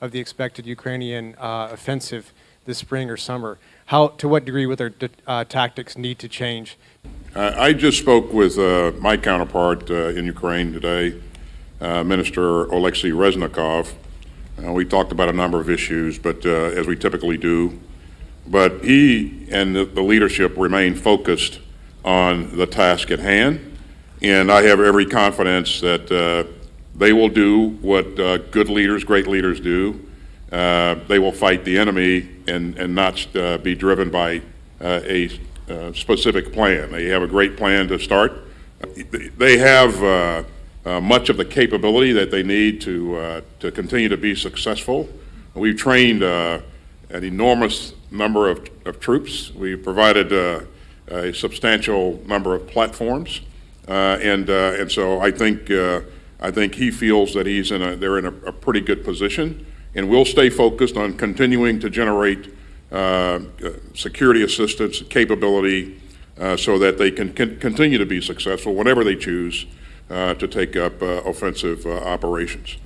of the expected Ukrainian uh, offensive this spring or summer. How, to what degree would their uh, tactics need to change? I just spoke with uh, my counterpart uh, in Ukraine today, uh, Minister Oleksiy Reznikov. We talked about a number of issues, but as we typically do. But he and the, the leadership remain focused on the task at hand, and I have every confidence that they will do what uh, good leaders, great leaders do. Uh, they will fight the enemy and, and not uh, be driven by uh, a uh, specific plan. They have a great plan to start. They have uh, much of the capability that they need to, to continue to be successful. We've trained an enormous number of, of troops. We've provided a substantial number of platforms. Uh, and, uh, and so I think, uh, I think he feels that he's in a, they're in a, a pretty good position. And we'll stay focused on continuing to generate uh, uh, security assistance capability uh, so that they can con- continue to be successful whenever they choose uh, to take up uh, offensive operations.